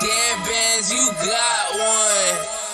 Dead bands, you got one.